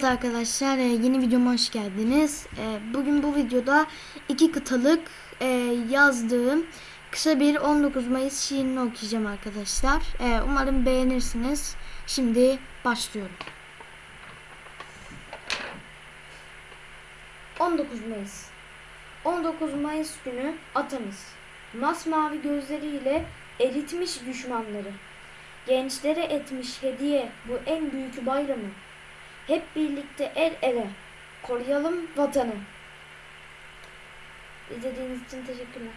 Evet arkadaşlar e, yeni videoma hoş geldiniz. E, Bugün bu videoda iki kıtalık e, yazdığım kısa bir 19 Mayıs şiirini okuyacağım arkadaşlar. Umarım beğenirsiniz. Şimdi başlıyorum. 19 Mayıs 19 Mayıs günü atamız masmavi gözleriyle eritmiş düşmanları. Gençlere etmiş hediye bu en büyük bayramı. Hep birlikte el ele koruyalım vatanı. İzlediğiniz için teşekkürler.